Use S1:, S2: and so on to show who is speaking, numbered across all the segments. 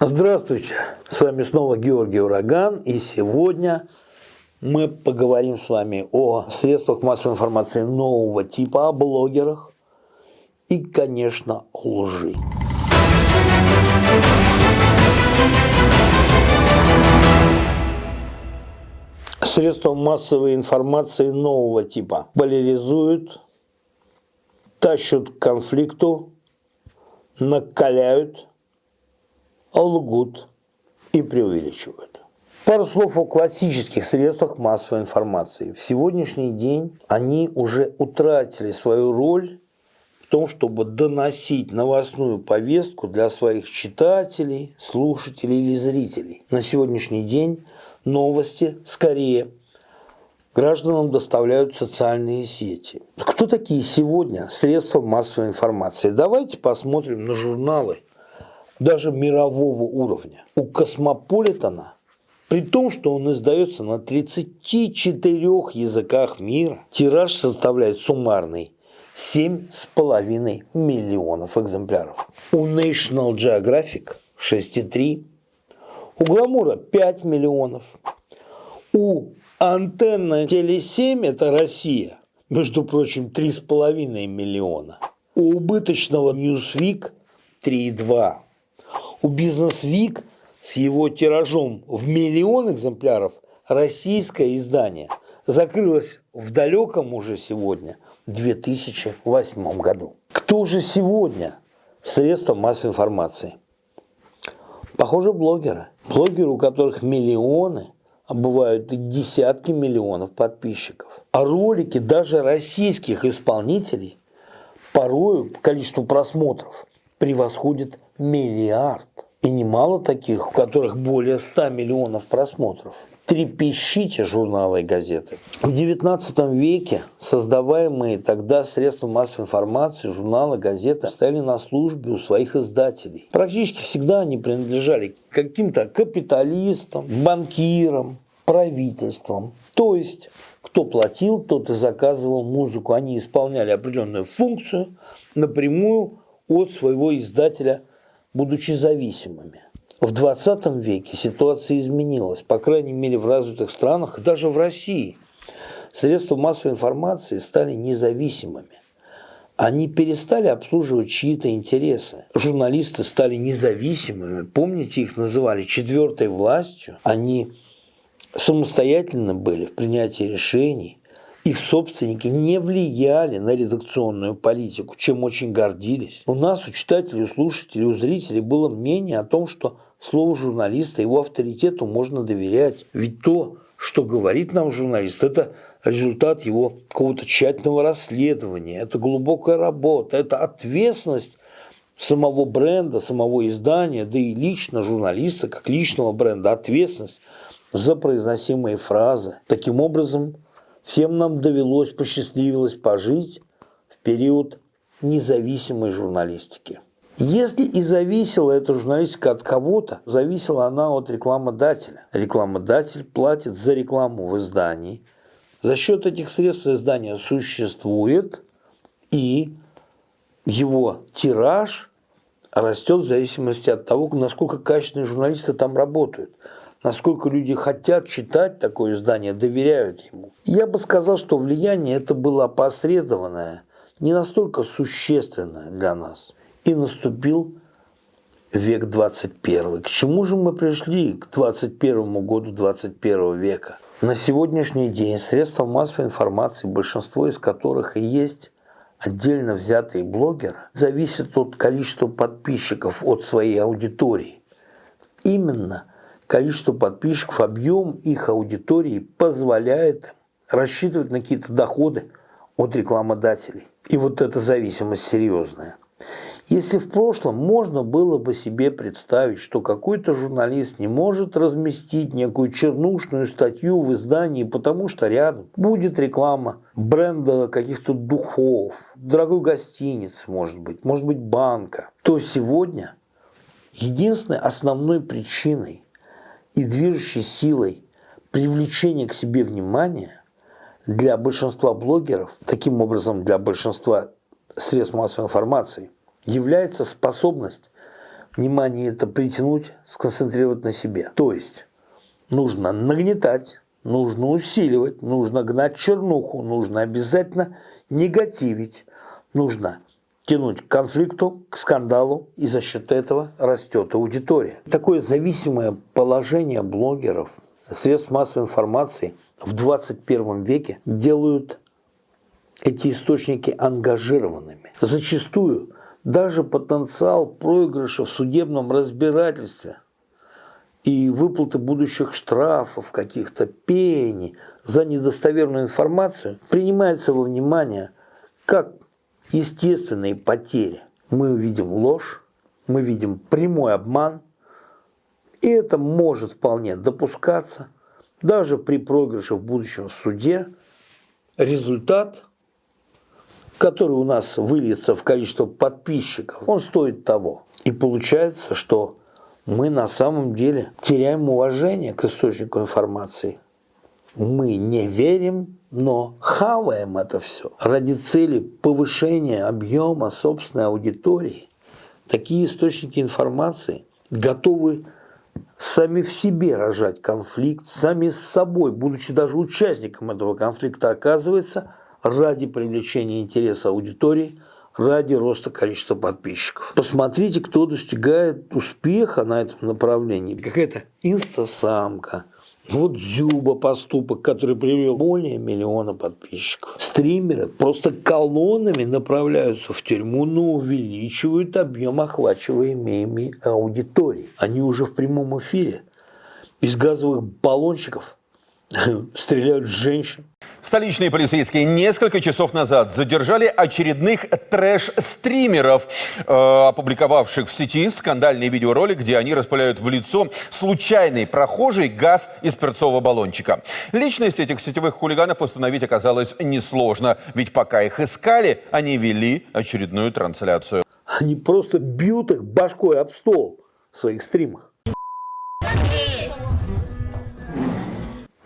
S1: Здравствуйте, с вами снова Георгий Ураган, и сегодня мы поговорим с вами о средствах массовой информации нового типа, о блогерах и, конечно, о лжи. Средства массовой информации нового типа поляризуют, тащат к конфликту, накаляют, лгут и преувеличивают. Пару слов о классических средствах массовой информации. В сегодняшний день они уже утратили свою роль в том, чтобы доносить новостную повестку для своих читателей, слушателей или зрителей. На сегодняшний день новости скорее гражданам доставляют социальные сети. Кто такие сегодня средства массовой информации? Давайте посмотрим на журналы даже мирового уровня. У Космополитена, при том, что он издается на 34 языках мира, тираж составляет суммарный 7,5 миллионов экземпляров. У National Geographic 6,3, у Гламура 5 миллионов, у Антенна Теле7 это Россия, между прочим, 3,5 миллиона. У убыточного Newsweek 3,2 у Бизнес Вик с его тиражом в миллион экземпляров российское издание закрылось в далеком уже сегодня 2008 году. Кто же сегодня средства массовой информации? Похоже, блогеры. Блогеры, у которых миллионы, а бывают и десятки миллионов подписчиков. А ролики даже российских исполнителей порою по количеству просмотров превосходит миллиард. И немало таких, у которых более 100 миллионов просмотров. Трепещите журналы и газеты. В XIX веке создаваемые тогда средства массовой информации, журналы, газеты стояли на службе у своих издателей. Практически всегда они принадлежали каким-то капиталистам, банкирам, правительствам. То есть, кто платил, тот и заказывал музыку. Они исполняли определенную функцию напрямую от своего издателя, будучи зависимыми. В 20 веке ситуация изменилась, по крайней мере в развитых странах, даже в России. Средства массовой информации стали независимыми. Они перестали обслуживать чьи-то интересы. Журналисты стали независимыми. Помните, их называли четвертой властью. Они самостоятельно были в принятии решений их собственники не влияли на редакционную политику, чем очень гордились. У нас, у читателей, у слушателей, у зрителей было мнение о том, что слову журналиста, его авторитету можно доверять. Ведь то, что говорит нам журналист, это результат его какого-то тщательного расследования, это глубокая работа, это ответственность самого бренда, самого издания, да и лично журналиста, как личного бренда, ответственность за произносимые фразы. Таким образом, Всем нам довелось, посчастливилось пожить в период независимой журналистики. Если и зависела эта журналистика от кого-то, зависела она от рекламодателя. Рекламодатель платит за рекламу в издании. За счет этих средств издание существует, и его тираж растет в зависимости от того, насколько качественные журналисты там работают насколько люди хотят читать такое издание, доверяют ему. Я бы сказал, что влияние это было опосредованное, не настолько существенное для нас. И наступил век 21. К чему же мы пришли к 21 году 21 века? На сегодняшний день средства массовой информации, большинство из которых и есть отдельно взятые блогеры, зависят от количества подписчиков, от своей аудитории. Именно количество подписчиков, объем их аудитории позволяет рассчитывать на какие-то доходы от рекламодателей. И вот эта зависимость серьезная. Если в прошлом можно было бы себе представить, что какой-то журналист не может разместить некую чернушную статью в издании, потому что рядом будет реклама бренда каких-то духов, дорогой гостиницы, может быть, может быть банка, то сегодня единственной основной причиной и движущей силой привлечения к себе внимания для большинства блогеров, таким образом для большинства средств массовой информации, является способность внимание это притянуть, сконцентрировать на себе. То есть нужно нагнетать, нужно усиливать, нужно гнать чернуху, нужно обязательно негативить, нужно тянуть к конфликту, к скандалу, и за счет этого растет аудитория. Такое зависимое положение блогеров, средств массовой информации в 21 веке делают эти источники ангажированными. Зачастую даже потенциал проигрыша в судебном разбирательстве и выплаты будущих штрафов, каких-то пений за недостоверную информацию принимается во внимание как естественные потери. Мы видим ложь, мы видим прямой обман, и это может вполне допускаться даже при проигрыше в будущем суде. Результат, который у нас выльется в количество подписчиков, он стоит того. И получается, что мы на самом деле теряем уважение к источнику информации. Мы не верим но хаваем это все ради цели повышения объема собственной аудитории. Такие источники информации готовы сами в себе рожать конфликт, сами с собой, будучи даже участником этого конфликта, оказывается, ради привлечения интереса аудитории, ради роста количества подписчиков. Посмотрите, кто достигает успеха на этом направлении. Какая-то инстасамка – вот Зюба поступок, который привел более миллиона подписчиков. Стримеры просто колоннами направляются в тюрьму, но увеличивают объем охвачиваемой аудитории. Они уже в прямом эфире. Из газовых баллончиков стреляют женщин.
S2: Столичные полицейские несколько часов назад задержали очередных трэш-стримеров, э, опубликовавших в сети скандальный видеоролик, где они распыляют в лицо случайный прохожий газ из перцового баллончика. Личность этих сетевых хулиганов установить оказалось несложно, ведь пока их искали, они вели очередную трансляцию.
S1: Они просто бьют их башкой об стол в своих стримах.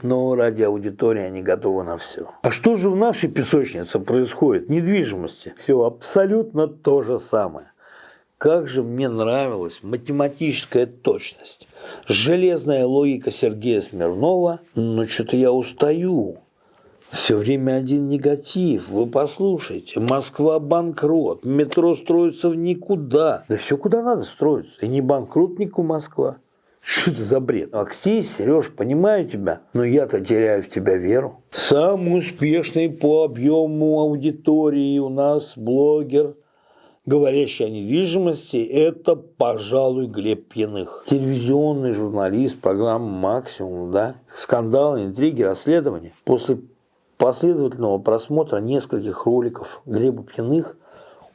S1: Но ради аудитории они готовы на все. А что же в нашей песочнице происходит? Недвижимости. Все абсолютно то же самое. Как же мне нравилась математическая точность, железная логика Сергея Смирнова, но что-то я устаю. Все время один негатив. Вы послушайте. Москва банкрот. Метро строится в никуда. Да все куда надо строится. И не банкрот нику Москва. Что это за бред? Аксей, Сереж, понимаю тебя, но я-то теряю в тебя веру. Самый успешный по объему аудитории у нас блогер, говорящий о недвижимости, это, пожалуй, Глеб Пьяных. Телевизионный журналист программы «Максимум», да? Скандалы, интриги, расследования. После последовательного просмотра нескольких роликов Глеба Пьяных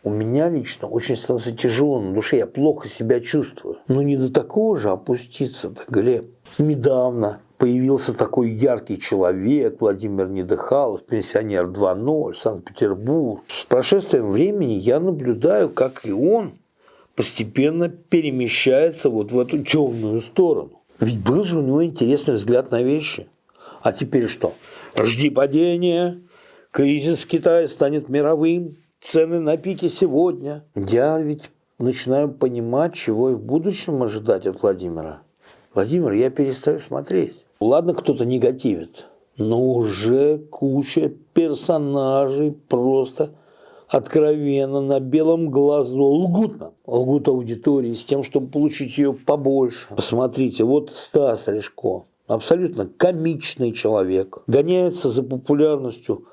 S1: у меня лично очень становится тяжело на душе, я плохо себя чувствую. Но не до такого же опуститься-то, Глеб. Недавно появился такой яркий человек, Владимир Недыхалов, пенсионер 2.0, Санкт-Петербург. С прошествием времени я наблюдаю, как и он постепенно перемещается вот в эту темную сторону. Ведь был же у него интересный взгляд на вещи. А теперь что? Жди падения, кризис в Китае станет мировым, цены на пике сегодня. Я ведь начинаю понимать, чего и в будущем ожидать от Владимира. Владимир, я перестаю смотреть. Ладно, кто-то негативит, но уже куча персонажей просто откровенно на белом глазу лгут нам. Лгут аудитории с тем, чтобы получить ее побольше. Посмотрите, вот Стас Решко, абсолютно комичный человек, гоняется за популярностью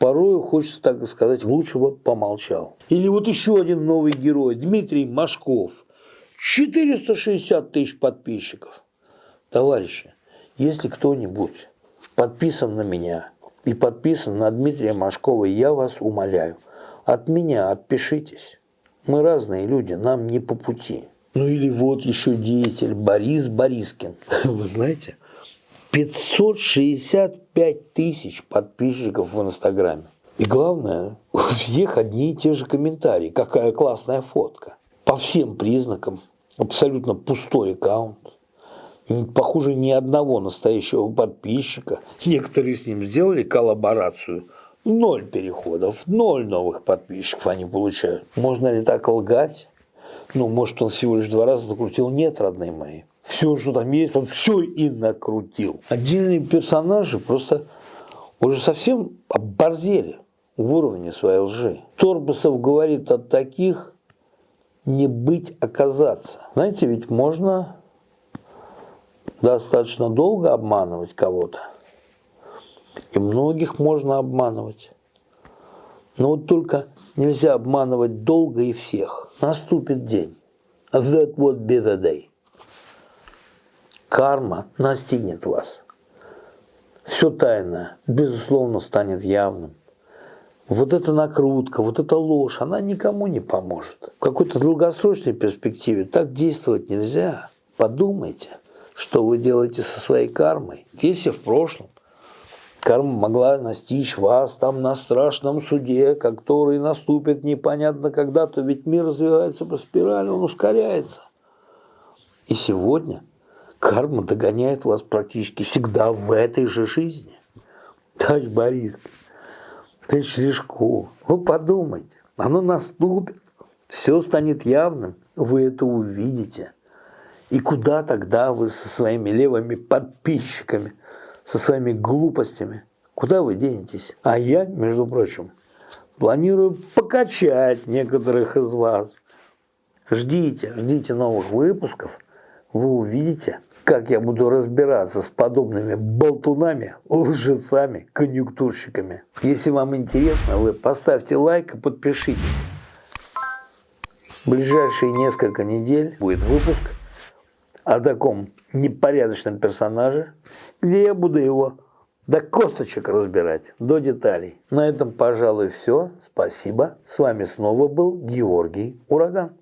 S1: порою хочется так сказать, лучше бы помолчал. Или вот еще один новый герой, Дмитрий Машков. 460 тысяч подписчиков. Товарищи, если кто-нибудь подписан на меня и подписан на Дмитрия Машкова, я вас умоляю, от меня отпишитесь. Мы разные люди, нам не по пути. Ну или вот еще деятель Борис Борискин. Вы знаете, 565 тысяч подписчиков в Инстаграме. И главное, у всех одни и те же комментарии. Какая классная фотка. По всем признакам абсолютно пустой аккаунт. Похоже, ни одного настоящего подписчика. Некоторые с ним сделали коллаборацию. Ноль переходов, ноль новых подписчиков они получают. Можно ли так лгать? Ну, может, он всего лишь два раза накрутил. Нет, родные мои. Все, что там есть, он все и накрутил. Отдельные персонажи просто уже совсем оборзели в уровне своей лжи. Торбасов говорит от таких не быть оказаться. Знаете, ведь можно достаточно долго обманывать кого-то. И многих можно обманывать. Но вот только нельзя обманывать долго и всех. Наступит день. That would be the day. Карма настигнет вас. Все тайное, безусловно, станет явным. Вот эта накрутка, вот эта ложь, она никому не поможет. В какой-то долгосрочной перспективе так действовать нельзя. Подумайте, что вы делаете со своей кармой. Если в прошлом карма могла настичь вас там на страшном суде, который наступит непонятно когда, то ведь мир развивается по спирали, он ускоряется. И сегодня карма догоняет вас практически всегда в этой же жизни. Товарищ Борис, товарищ Лешко, вы подумайте, оно наступит, все станет явным, вы это увидите. И куда тогда вы со своими левыми подписчиками, со своими глупостями, куда вы денетесь? А я, между прочим, планирую покачать некоторых из вас. Ждите, ждите новых выпусков, вы увидите, как я буду разбираться с подобными болтунами, лжецами, конъюнктурщиками. Если вам интересно, вы поставьте лайк и подпишитесь. В ближайшие несколько недель будет выпуск о таком непорядочном персонаже, где я буду его до косточек разбирать, до деталей. На этом, пожалуй, все. Спасибо. С вами снова был Георгий Ураган.